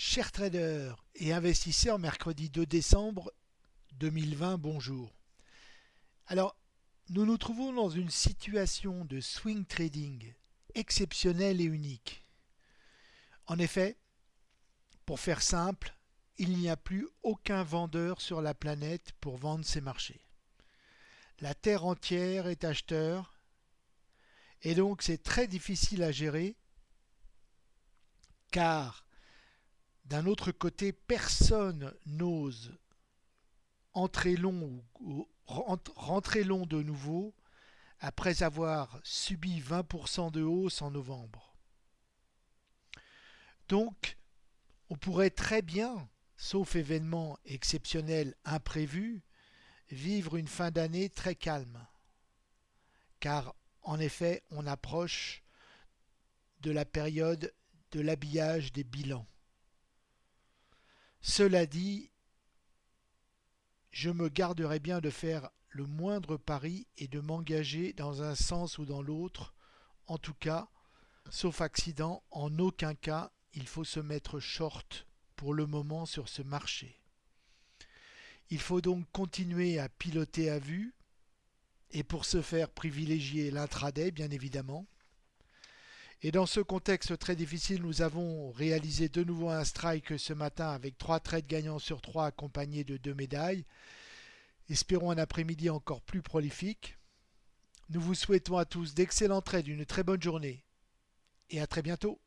Chers traders et investisseurs, mercredi 2 décembre 2020, bonjour. Alors, nous nous trouvons dans une situation de swing trading exceptionnelle et unique. En effet, pour faire simple, il n'y a plus aucun vendeur sur la planète pour vendre ses marchés. La Terre entière est acheteur et donc c'est très difficile à gérer car d'un autre côté, personne n'ose entrer long ou rentrer long de nouveau après avoir subi 20% de hausse en novembre. Donc, on pourrait très bien, sauf événement exceptionnel imprévu, vivre une fin d'année très calme. Car, en effet, on approche de la période de l'habillage des bilans. Cela dit, je me garderai bien de faire le moindre pari et de m'engager dans un sens ou dans l'autre. En tout cas, sauf accident, en aucun cas il faut se mettre short pour le moment sur ce marché. Il faut donc continuer à piloter à vue et pour ce faire privilégier l'intraday bien évidemment. Et dans ce contexte très difficile, nous avons réalisé de nouveau un strike ce matin avec trois trades gagnants sur trois accompagnés de deux médailles. Espérons un après-midi encore plus prolifique. Nous vous souhaitons à tous d'excellents trades, une très bonne journée et à très bientôt.